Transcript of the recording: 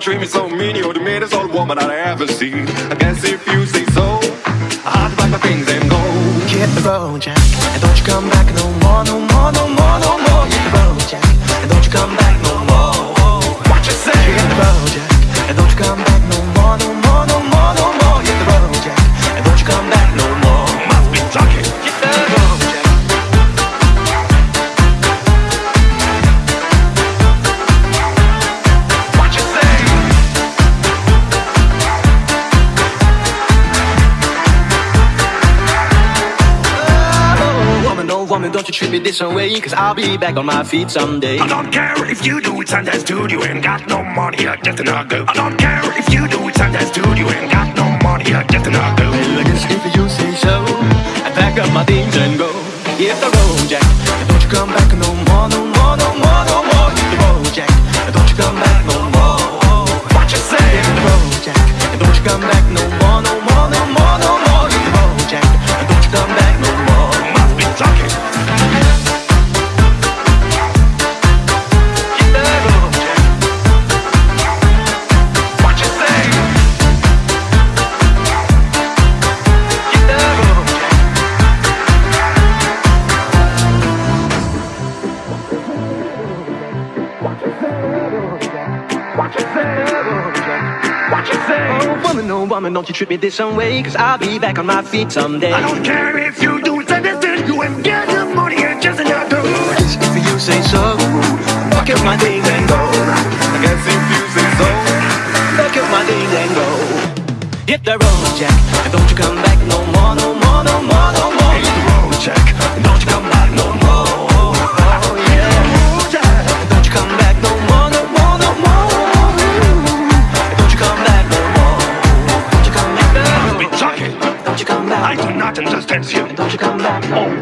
treat me so You're the meanest old woman I ever seen. I guess if you say so woman, don't you treat me this way? Cause I'll be back on my feet someday. I don't care if you do it Sunday studio ain't got no money, I just enough go. I don't care if you do it Sunday studio ain't got no money, I just enough go. Well, I guess if you say so. I pack up my things and go. Hit the road, Jack. Don't you come back no more, no more, no more, What you say? You say? Oh woman, oh woman, don't you treat me this way Cause I'll be back on my feet someday I don't care if you do it Sunday studio ain't got no money, I just enough go. If you say so Fuck up my things and go I guess if you say so. Fuck up my things and go Hit the road, Jack And don't you come back Must. Don't you come back back Oh,